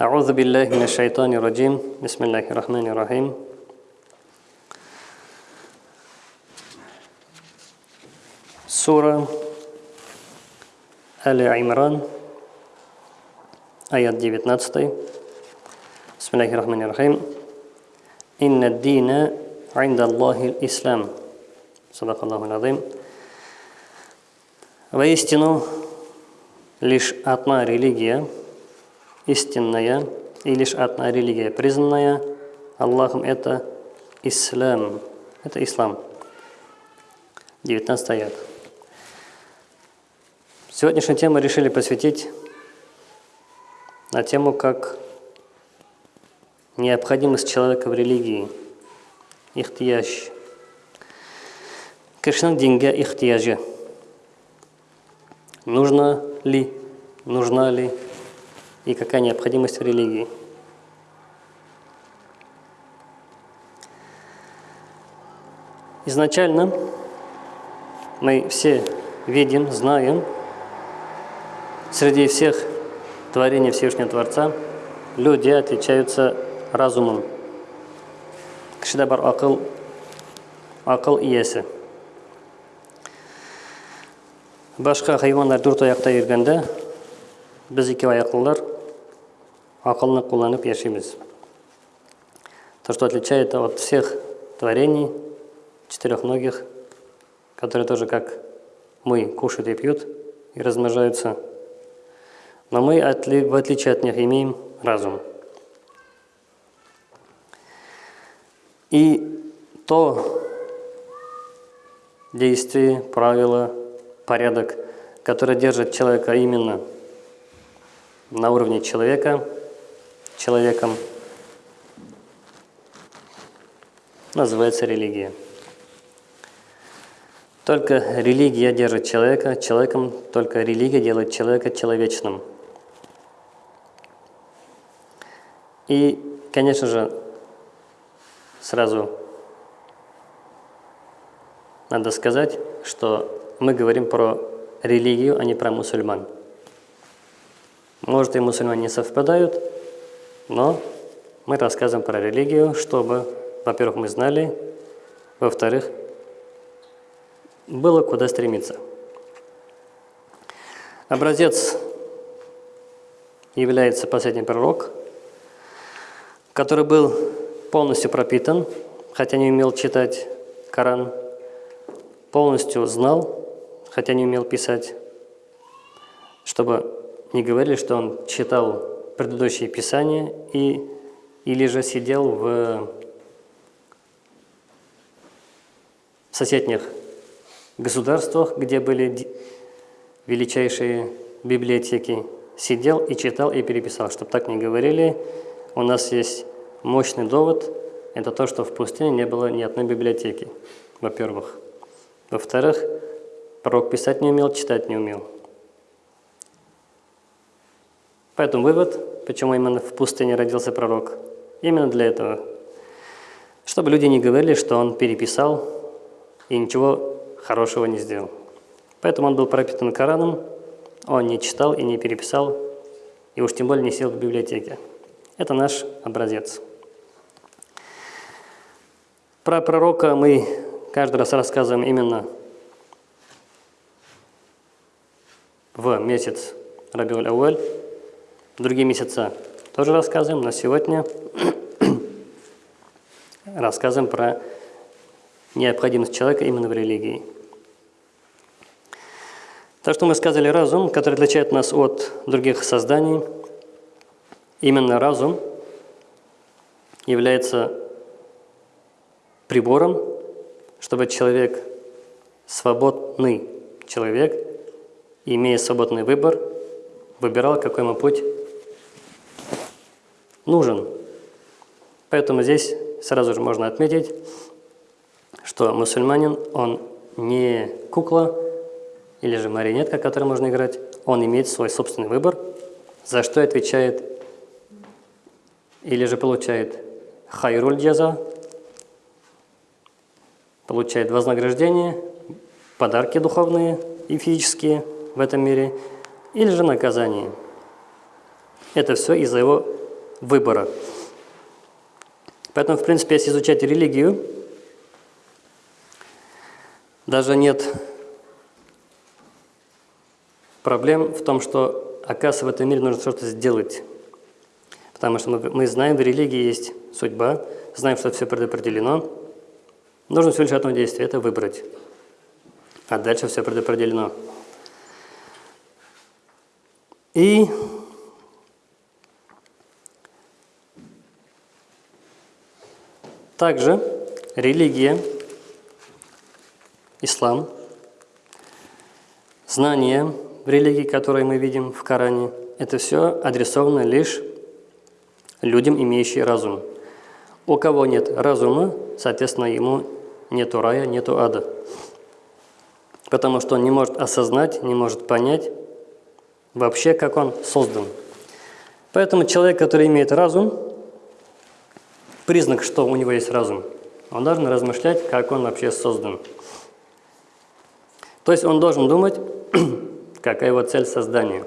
أعوذ بالله من الشيطان الرجيم بسم الله الرحمن الرحيم سورة آل عمران آيات 19 بسم الله الرحمن الرحيم إن الدين عند الله الإسلام صدق الله العظيم Воистину, лишь одна религия, истинная, и лишь одна религия, признанная Аллахом, это ислам. Это ислам. 19 аят. Сегодняшнюю тему решили посвятить на тему, как необходимость человека в религии. Ихтияж. Кішінің динге ихтияжы. Нужно ли, нужна ли и какая необходимость в религии. Изначально мы все видим, знаем, среди всех творений Всевышнего Творца люди отличаются разумом. Кішіде бар ақыл, ақыл иесі. Башқа хайуандар дүрт аяқта жүргенде, біз екеу аяқлылар ақылны қолданып яшейміз. То, что отличает от всех творений, четырехногих, которые тоже как мы кушают и пьют и размножаются. Но мы, в отличие от них, имеем разум. И то действие, правило, порядок, который держит человека именно на уровне человека, человеком, называется религия. Только религия держит человека человеком, только религия делает человека человечным. И, конечно же, сразу надо сказать, что мы говорим про религию, а не про мусульман. Может, и мусульмане не совпадают, но мы рассказываем про религию, чтобы, во-первых, мы знали, во-вторых, было куда стремиться. Образец является последний пророк, который был полностью пропитан, хотя не умел читать Коран, полностью знал, хотя не умел писать, чтобы не говорили, что он читал предыдущие писания и, или же сидел в соседних государствах, где были величайшие библиотеки, сидел и читал и переписал. Чтобы так не говорили, у нас есть мощный довод, это то, что в пустыне не было ни одной библиотеки, во-первых. Во-вторых, пророк писать не умел, читать не умел. Поэтому вывод, почему именно в пустыне родился пророк, именно для этого. Чтобы люди не говорили, что он переписал и ничего хорошего не сделал. Поэтому он был пропитан Кораном, он не читал и не переписал, и уж тем более не сел в библиотеке. Это наш образец. Про пророка мы каждый раз рассказываем именно в месяц Рабиуль Ауэль, Другие месяца тоже рассказываем, но сегодня рассказываем про необходимость человека именно в религии. То, что мы сказали разум, который отличает нас от других созданий, именно разум является прибором, чтобы человек, свободный человек, имея свободный выбор, выбирал, какой ему путь нужен. Поэтому здесь сразу же можно отметить, что мусульманин, он не кукла или же марионетка, которой можно играть, он имеет свой собственный выбор, за что отвечает или же получает хайруль джаза, получает вознаграждение, подарки духовные и физические в этом мире, или же наказание. Это все из-за его выбора. Поэтому, в принципе, если изучать религию, даже нет проблем в том, что, оказывается, в этом мире нужно что-то сделать. Потому что мы, мы знаем, в религии есть судьба, знаем, что все предопределено. Нужно всего лишь одно действие – это выбрать. А дальше все предопределено. И также религия, ислам, знания религии, которые мы видим в Коране, это все адресовано лишь людям, имеющим разум. У кого нет разума, соответственно, ему нету рая, нету ада. Потому что он не может осознать, не может понять вообще, как он создан. Поэтому человек, который имеет разум, признак, что у него есть разум, он должен размышлять, как он вообще создан. То есть он должен думать, какая его цель создания.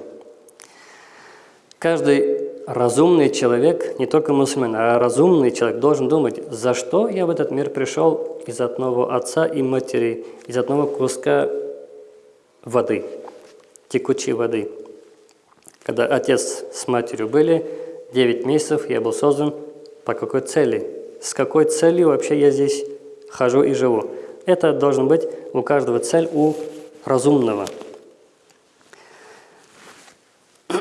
Каждый разумный человек, не только мусульман, а разумный человек должен думать, за что я в этот мир пришел из одного отца и матери, из одного куска воды, текучей воды. Когда отец с матерью были, 9 месяцев я был создан по какой цели? С какой целью вообще я здесь хожу и живу? Это должен быть у каждого цель у разумного.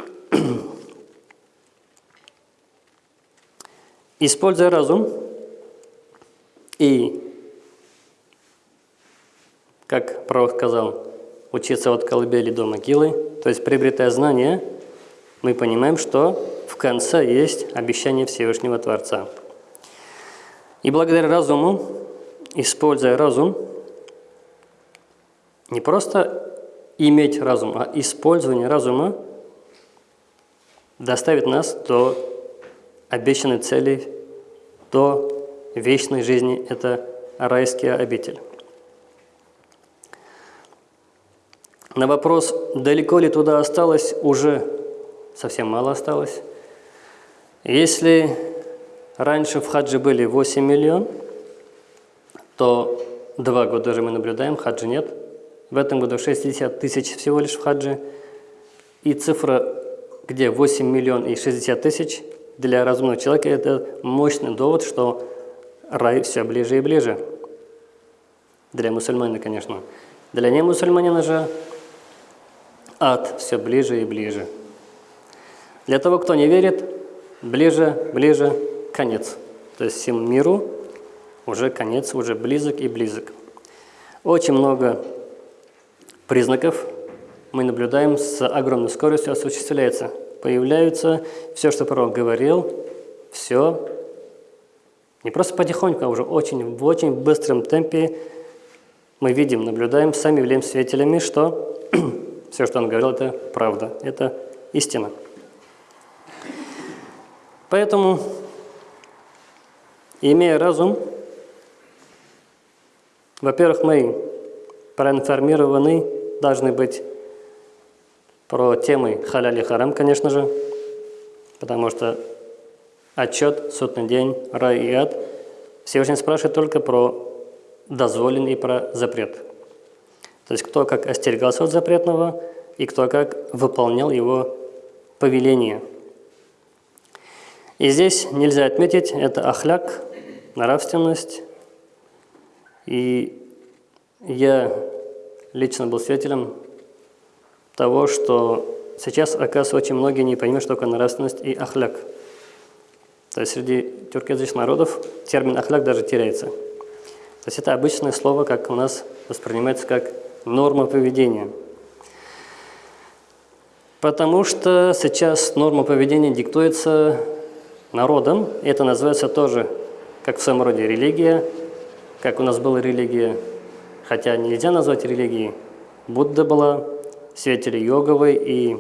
Используя разум и, как пророк сказал, учиться от колыбели до могилы, то есть приобретая знания, мы понимаем, что в конце есть обещание Всевышнего Творца. И благодаря разуму, используя разум, не просто иметь разум, а использование разума доставит нас до обещанной цели до вечной жизни – это райский обитель. На вопрос, далеко ли туда осталось, уже совсем мало осталось. Если раньше в хаджи были 8 миллион, то два года уже мы наблюдаем, хаджи нет. В этом году 60 тысяч всего лишь в хаджи. И цифра, где 8 миллион и 60 тысяч – для разумного человека это мощный довод, что рай все ближе и ближе. Для мусульманина, конечно. Для немусульманина же ад все ближе и ближе. Для того, кто не верит, ближе, ближе, конец. То есть всему миру уже конец, уже близок и близок. Очень много признаков мы наблюдаем с огромной скоростью осуществляется появляются, все, что пророк говорил, все не просто потихоньку, а уже очень, в очень быстром темпе мы видим, наблюдаем, сами являемся свидетелями, что все, что он говорил, это правда, это истина. Поэтому, имея разум, во-первых, мы проинформированы должны быть про темы халяль харам, конечно же, потому что отчет, судный день, рай и ад, Всевышний спрашивает только про дозволенный и про запрет. То есть кто как остерегался от запретного и кто как выполнял его повеление. И здесь нельзя отметить, это ахляк, нравственность. И я лично был свидетелем того, что сейчас, оказывается, очень многие не понимают, что такое нравственность и ахляк. То есть среди тюркоязычных народов термин ахляк даже теряется. То есть это обычное слово, как у нас воспринимается как норма поведения. Потому что сейчас норма поведения диктуется народом, это называется тоже, как в своем роде, религия, как у нас была религия, хотя нельзя назвать религией. Будда была, святели йоговой и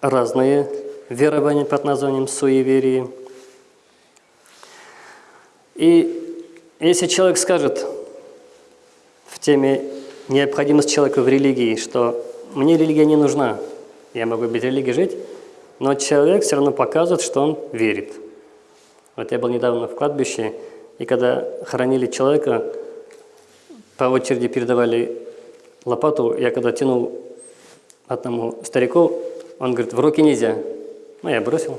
разные верования под названием суеверии. И если человек скажет в теме необходимость человека в религии, что мне религия не нужна, я могу без религии жить, но человек все равно показывает, что он верит. Вот я был недавно в кладбище, и когда хоронили человека, по очереди передавали лопату, я когда тянул одному старику, он говорит, в руки нельзя. Ну, я бросил.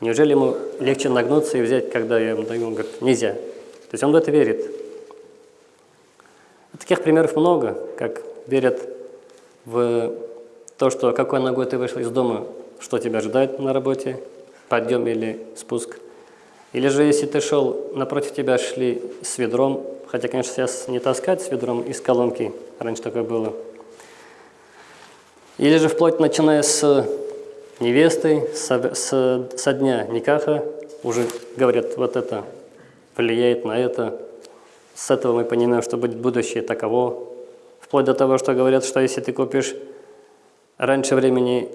Неужели ему легче нагнуться и взять, когда я ему даю? Он говорит, нельзя. То есть он в это верит. Таких примеров много, как верят в то, что какой ногой ты вышел из дома, что тебя ожидает на работе, подъем или спуск. Или же, если ты шел, напротив тебя шли с ведром, хотя, конечно, сейчас не таскать с ведром из колонки, раньше такое было. Или же вплоть начиная с невестой, с, с, со дня Никаха, уже говорят, вот это влияет на это. С этого мы понимаем, что будет будущее таково. Вплоть до того, что говорят, что если ты купишь раньше времени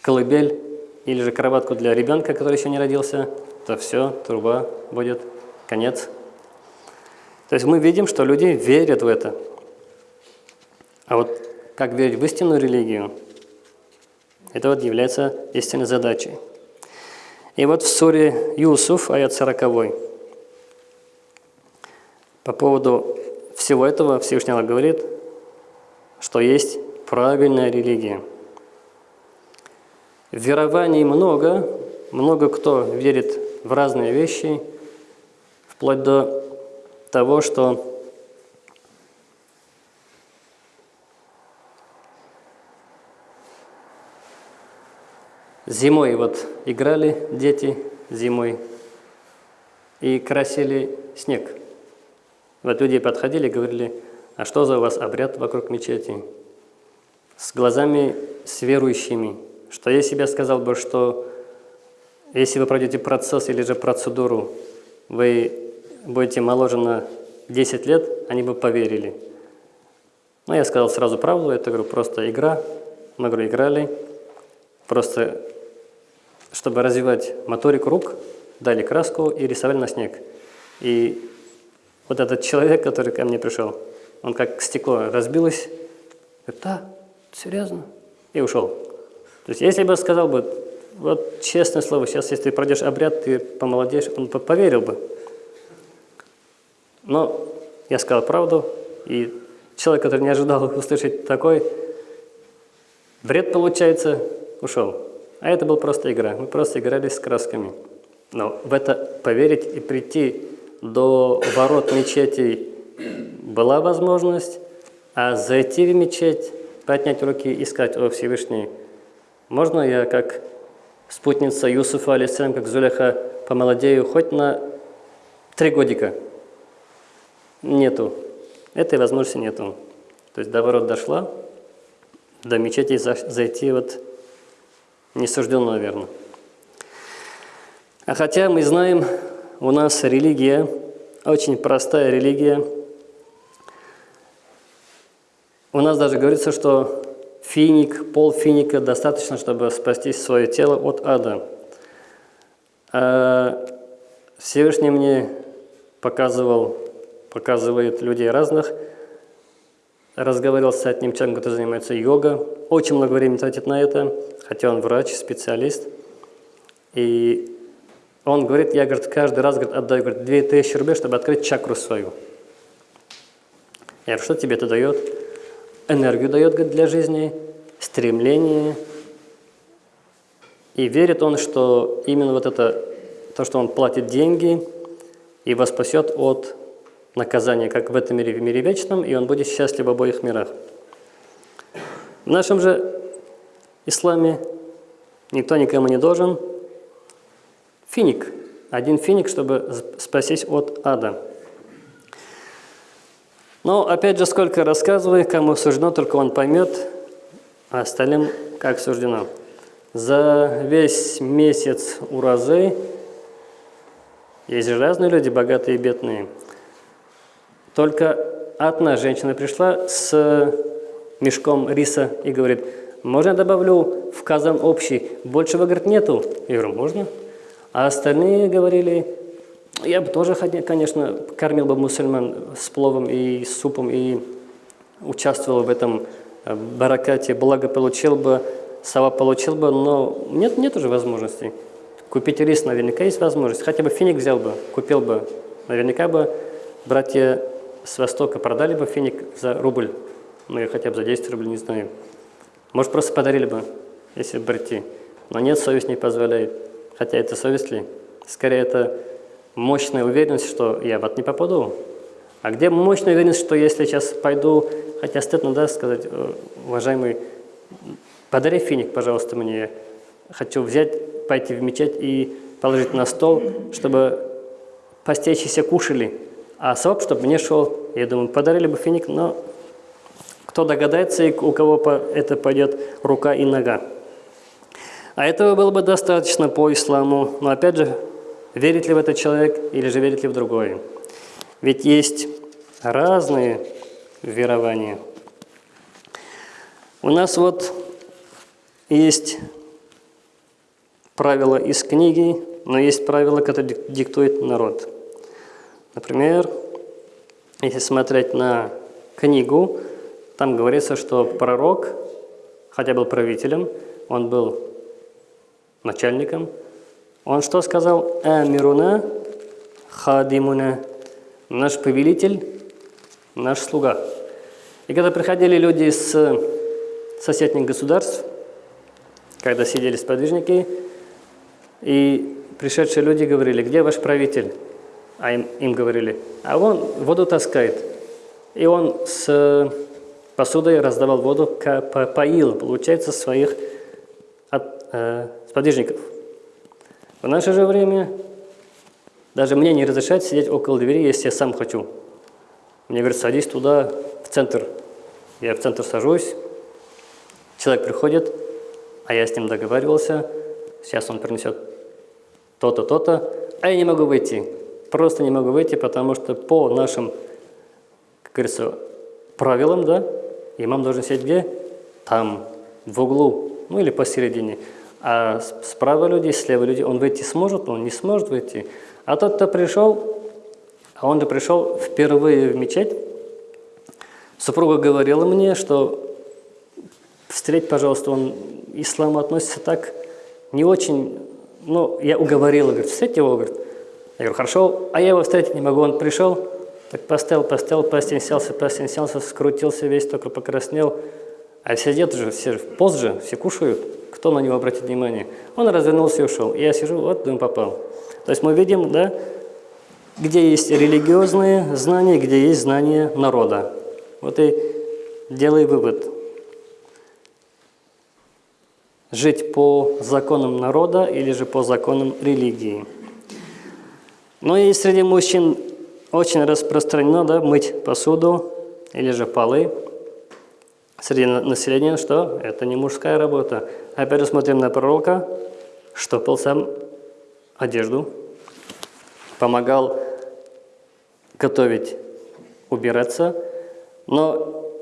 колыбель или же кроватку для ребенка, который еще не родился, то все, труба будет, конец. То есть мы видим, что люди верят в это. А вот как верить в истинную религию, это вот является истинной задачей. И вот в суре Юсуф, аят 40, по поводу всего этого Всевышний Аллах говорит, что есть правильная религия. Верований много, много кто верит в разные вещи, вплоть до того, что Зимой вот играли дети зимой и красили снег. Вот люди подходили и говорили, а что за у вас обряд вокруг мечети? С глазами с верующими. Что я себе сказал бы, что если вы пройдете процесс или же процедуру, вы будете моложе на 10 лет, они бы поверили. Но я сказал сразу правду, это говорю, просто игра. Мы говорю, играли, просто чтобы развивать моторику рук, дали краску и рисовали на снег. И вот этот человек, который ко мне пришел, он как стекло разбилось, говорит, да, серьезно, и ушел. То есть если бы сказал бы, вот честное слово, сейчас если ты пройдешь обряд, ты помолодеешь, он поверил бы. Но я сказал правду, и человек, который не ожидал услышать такой, бред получается, ушел. А это была просто игра. Мы просто играли с красками. Но в это поверить и прийти до ворот мечети была возможность, а зайти в мечеть, поднять руки и сказать, о Всевышний, можно я как спутница Юсуфа, алисалям, как Зулеха, помолодею хоть на три годика? Нету. Этой возможности нету. То есть до ворот дошла, до мечети зайти вот не суждено, наверное. А хотя мы знаем, у нас религия, очень простая религия. У нас даже говорится, что финик, пол финика достаточно, чтобы спасти свое тело от ада. А Всевышний мне показывал, показывает людей разных, разговаривал с одним человеком, который занимается йогой, очень много времени тратит на это, хотя он врач, специалист. И он говорит, я говорит, каждый раз говорит, отдаю говорит, 2000 рублей, чтобы открыть чакру свою. Я говорю, что тебе это дает? Энергию дает для жизни, стремление. И верит он, что именно вот это, то, что он платит деньги, его спасет от наказания, как в этом мире, в мире вечном, и он будет счастлив в обоих мирах. В нашем же исламе никто никому не должен. Финик. Один финик, чтобы спастись от ада. Но опять же, сколько рассказываю, кому суждено, только он поймет, а остальным как суждено. За весь месяц уразы есть же разные люди, богатые и бедные. Только одна женщина пришла с мешком риса и говорит, можно я добавлю в казан общий? Большего, говорит, нету. Я говорю, можно. А остальные говорили, я бы тоже, конечно, кормил бы мусульман с пловом и супом и участвовал в этом э, баракате, благо получил бы сова получил бы, но нет, нет уже возможности. Купить рис наверняка есть возможность. Хотя бы финик взял бы, купил бы. Наверняка бы братья с Востока продали бы финик за рубль. Ну, или хотя бы за 10 рублей, не знаю. Может, просто подарили бы, если бы прийти. Но нет, совесть не позволяет. Хотя это совесть ли? Скорее, это мощная уверенность, что я в ад не попаду. А где мощная уверенность, что если сейчас пойду, хотя стыдно, да, сказать, «Э, уважаемый, подари финик, пожалуйста, мне. Хочу взять, пойти в мечеть и положить на стол, чтобы постящиеся кушали, а соп, чтобы мне шел. Я думаю, подарили бы финик, но кто догадается, и у кого это пойдет рука и нога. А этого было бы достаточно по исламу. Но опять же, верит ли в этот человек или же верит ли в другое. Ведь есть разные верования. У нас вот есть правила из книги, но есть правила, которые диктует народ. Например, если смотреть на книгу, там говорится, что пророк, хотя был правителем, он был начальником, он что сказал? «Амируна хадимуна» – наш повелитель, наш слуга. И когда приходили люди из соседних государств, когда сидели сподвижники, и пришедшие люди говорили, где ваш правитель? А им, им говорили, а он воду таскает. И он с посудой раздавал воду, поил, получается, своих от, э, сподвижников. В наше же время даже мне не разрешают сидеть около двери, если я сам хочу. Мне говорят, садись туда, в центр. Я в центр сажусь, человек приходит, а я с ним договаривался, сейчас он принесет то-то, то-то, а я не могу выйти. Просто не могу выйти, потому что по нашим, как говорится, правилам, да, имам должен сидеть где? Там, в углу, ну или посередине. А справа люди, слева люди, он выйти сможет, он не сможет выйти. А тот, кто пришел, а он же пришел впервые в мечеть, супруга говорила мне, что встреть, пожалуйста, он ислам относится так не очень, ну, я уговорила, говорит, встреть его, говорит. Я говорю, хорошо, а я его встретить не могу, он пришел, так поставил, поставил, постенсялся, постенсялся, скрутился весь, только покраснел. А все едят же, все позже, все кушают. Кто на него обратит внимание? Он развернулся и ушел. Я сижу, вот, думаю, попал. То есть мы видим, да, где есть религиозные знания, где есть знания народа. Вот и делай вывод. Жить по законам народа или же по законам религии. Но и среди мужчин очень распространено да, мыть посуду или же полы. Среди населения, что это не мужская работа. Опять же смотрим на пророка, штопал сам одежду, помогал готовить, убираться. Но,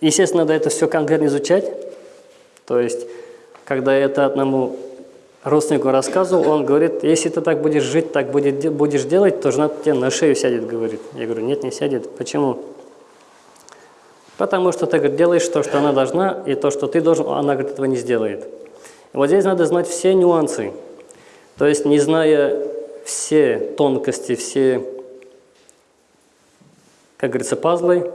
естественно, надо это все конкретно изучать. То есть, когда это одному родственнику рассказывал, он говорит, если ты так будешь жить, так будет, будешь делать, то жена тебе на шею сядет, говорит. Я говорю, нет, не сядет. Почему? Потому что ты говорит, делаешь то, что она должна, и то, что ты должен, она говорит, этого не сделает. И вот здесь надо знать все нюансы. То есть, не зная все тонкости, все, как говорится, пазлы,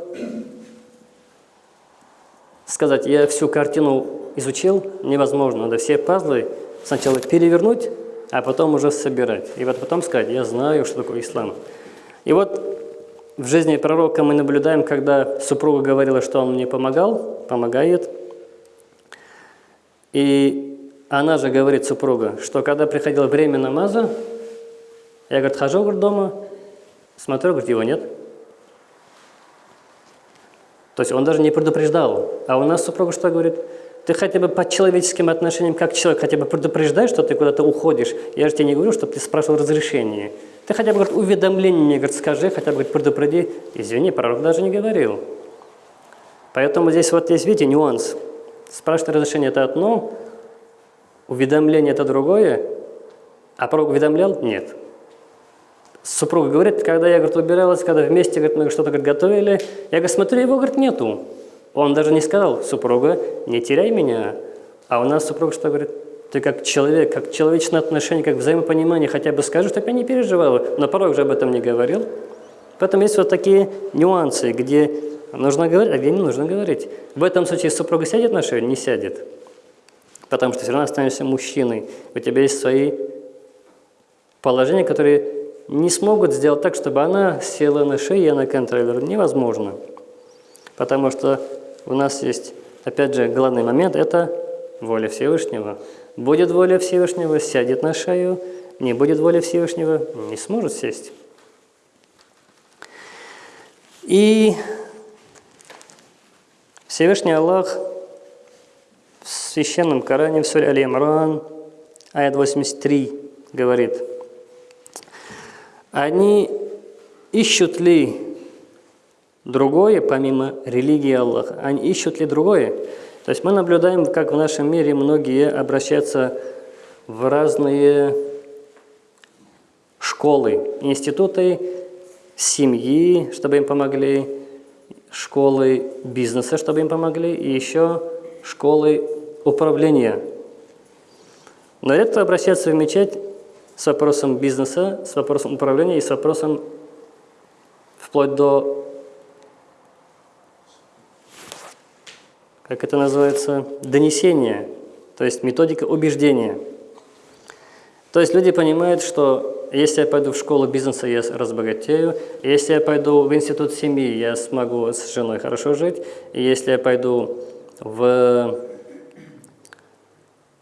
сказать, я всю картину изучил, невозможно. Надо все пазлы сначала перевернуть, а потом уже собирать. И вот потом сказать, я знаю, что такое ислам. И вот в жизни пророка мы наблюдаем, когда супруга говорила, что он мне помогал, помогает. И она же говорит, супруга, что когда приходило время намаза, я, говорит, хожу говорит, дома, смотрю, говорит, его нет. То есть он даже не предупреждал. А у нас супруга что говорит? Ты хотя бы по человеческим отношениям, как человек, хотя бы предупреждай, что ты куда-то уходишь. Я же тебе не говорю, чтобы ты спрашивал разрешение. Ты хотя бы говорит, уведомление мне говорит, скажи, хотя бы говорит, предупреди. Извини, пророк даже не говорил. Поэтому здесь вот есть, видите, нюанс. Спрашивать разрешение – это одно, уведомление – это другое, а пророк уведомлял – нет. Супруга говорит, когда я говорит, убиралась, когда вместе говорит, что-то готовили, я говорю, смотрю, его говорит, нету. Он даже не сказал, супруга, не теряй меня. А у нас супруг что говорит? Ты как человек, как человечное отношение, как взаимопонимание, хотя бы скажи, чтобы я не переживала. Но порог же об этом не говорил. Поэтому есть вот такие нюансы, где нужно говорить, а где не нужно говорить. В этом случае супруга сядет на шею? Не сядет. Потому что все равно останешься мужчиной. У тебя есть свои положения, которые не смогут сделать так, чтобы она села на шею, и она контролирует. Невозможно. Потому что у нас есть, опять же, главный момент – это воля Всевышнего. Будет воля Всевышнего, сядет на шею, не будет воли Всевышнего, не сможет сесть. И Всевышний Аллах в священном Коране, в суре Али-Имран, аят 83, говорит, «Они ищут ли другое, помимо религии Аллаха? Они ищут ли другое? То есть мы наблюдаем, как в нашем мире многие обращаются в разные школы, институты семьи, чтобы им помогли, школы бизнеса, чтобы им помогли, и еще школы управления. Но редко обращаться в мечеть с вопросом бизнеса, с вопросом управления и с вопросом вплоть до как это называется, донесение, то есть методика убеждения. То есть люди понимают, что если я пойду в школу бизнеса, я разбогатею, если я пойду в институт семьи, я смогу с женой хорошо жить, и если я пойду в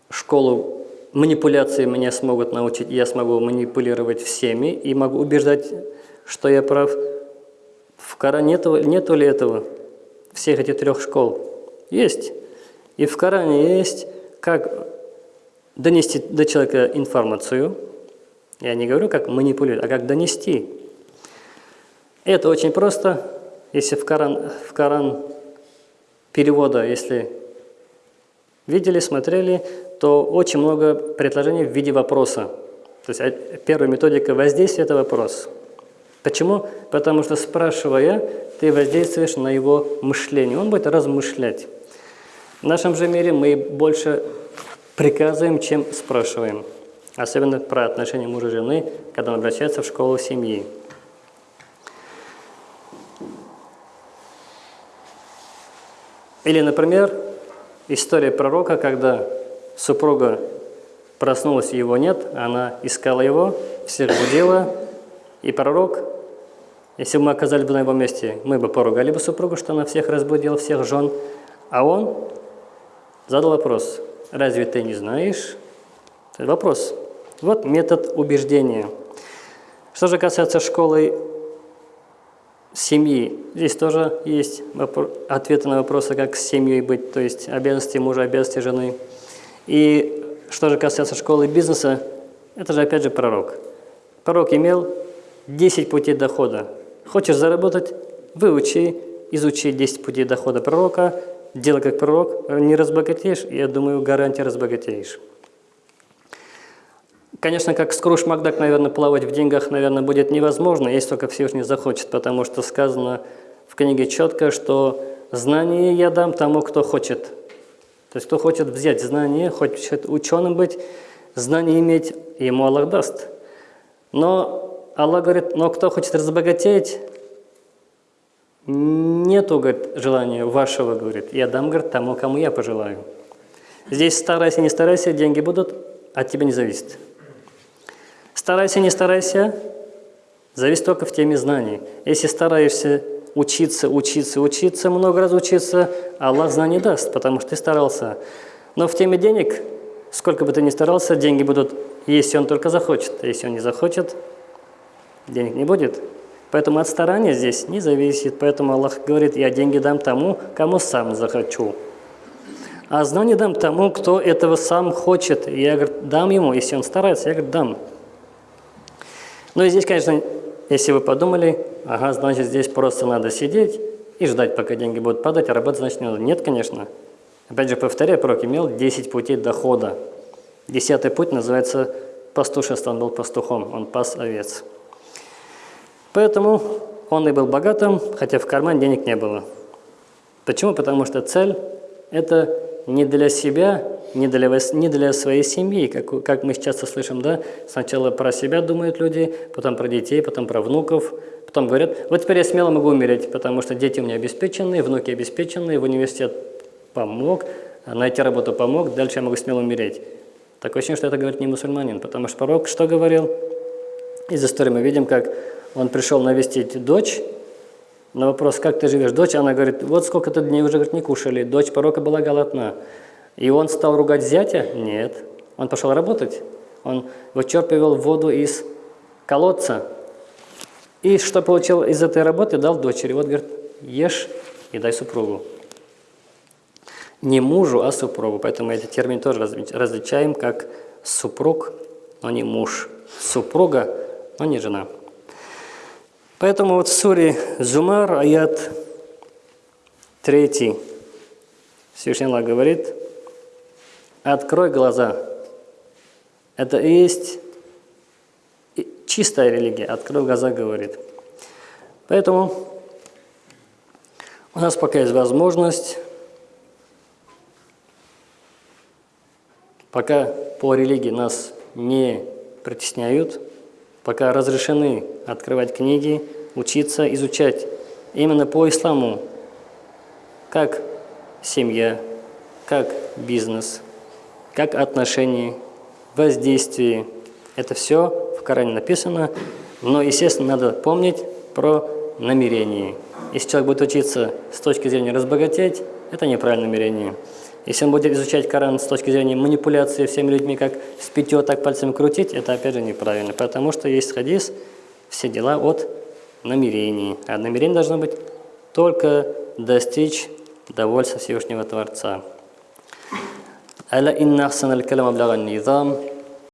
школу манипуляции, меня смогут научить, я смогу манипулировать всеми и могу убеждать, что я прав. В Коране нету, нету ли этого, всех этих трех школ? Есть. И в Коране есть, как донести до человека информацию. Я не говорю, как манипулировать, а как донести. Это очень просто. Если в Коран, в Коран перевода, если видели, смотрели, то очень много предложений в виде вопроса. То есть а, первая методика воздействия – это вопрос. Почему? Потому что спрашивая, ты воздействуешь на его мышление. Он будет размышлять. В нашем же мире мы больше приказываем, чем спрашиваем. Особенно про отношения мужа и жены, когда он обращается в школу семьи. Или, например, история пророка, когда супруга проснулась, его нет, она искала его, всех будила, и пророк, если бы мы оказались бы на его месте, мы бы поругали бы супругу, что она всех разбудила, всех жен, а он задал вопрос, разве ты не знаешь? Вопрос. Вот метод убеждения. Что же касается школы семьи, здесь тоже есть ответы на вопросы, как с семьей быть, то есть обязанности мужа, обязанности жены. И что же касается школы бизнеса, это же опять же пророк. Пророк имел 10 путей дохода. Хочешь заработать – выучи, изучи 10 путей дохода пророка, делай как пророк, не разбогатеешь, я думаю, гарантия разбогатеешь. Конечно, как Скруш Макдак, наверное, плавать в деньгах, наверное, будет невозможно, если только Всевышний захочет, потому что сказано в книге четко, что знание я дам тому, кто хочет. То есть, кто хочет взять знание, хочет ученым быть, знание иметь, ему Аллах даст. Но Аллах говорит, но кто хочет разбогатеть, Нету, говорит, желания вашего, говорит, я дам, говорит, тому, кому я пожелаю. Здесь старайся, не старайся, деньги будут, от тебя не зависит. Старайся, не старайся, зависит только в теме знаний. Если стараешься учиться, учиться, учиться, много раз учиться, Аллах знаний даст, потому что ты старался. Но в теме денег, сколько бы ты ни старался, деньги будут, если он только захочет. Если он не захочет, денег не будет. Поэтому от старания здесь не зависит. Поэтому Аллах говорит, я деньги дам тому, кому сам захочу. А знание дам тому, кто этого сам хочет. Я говорю, дам ему, если он старается, я говорю, дам. Ну и здесь, конечно, если вы подумали, ага, значит, здесь просто надо сидеть и ждать, пока деньги будут падать, а работать, значит, не надо. Нет, конечно. Опять же, повторяю, пророк имел 10 путей дохода. Десятый путь называется пастушество, он был пастухом, он пас овец. Поэтому он и был богатым, хотя в кармане денег не было. Почему? Потому что цель – это не для себя, не для, не для своей семьи, как, как мы часто слышим, да? Сначала про себя думают люди, потом про детей, потом про внуков, потом говорят, вот теперь я смело могу умереть, потому что дети у меня обеспеченные, внуки обеспеченные, в университет помог, найти работу помог, дальше я могу смело умереть. Такое ощущение, что это говорит не мусульманин, потому что пророк что говорил? Из истории мы видим, как он пришел навестить дочь, на вопрос, как ты живешь, дочь, она говорит, вот сколько-то дней уже говорит, не кушали, дочь пророка была голодна. И он стал ругать зятя? Нет. Он пошел работать. Он вычерпывал воду из колодца. И что получил из этой работы, дал дочери. Вот, говорит, ешь и дай супругу. Не мужу, а супругу. Поэтому эти термины тоже разли- различаем как супруг, но не муж. Супруга, но не жена. Поэтому вот в суре Зумар, аят 3, Всевышний Аллах говорит, «Открой глаза». Это и есть чистая религия. «Открой глаза», говорит. Поэтому у нас пока есть возможность, пока по религии нас не притесняют, пока разрешены открывать книги, учиться, изучать именно по исламу, как семья, как бизнес, как отношения, воздействие. Это все в Коране написано, но, естественно, надо помнить про намерение. Если человек будет учиться с точки зрения разбогатеть, это неправильное намерение. Если он будет изучать Коран с точки зрения манипуляции всеми людьми, как с пятью так пальцем крутить, это опять же неправильно, потому что есть хадис «Все дела от намерений». А намерение должно быть только достичь довольства Всевышнего Творца.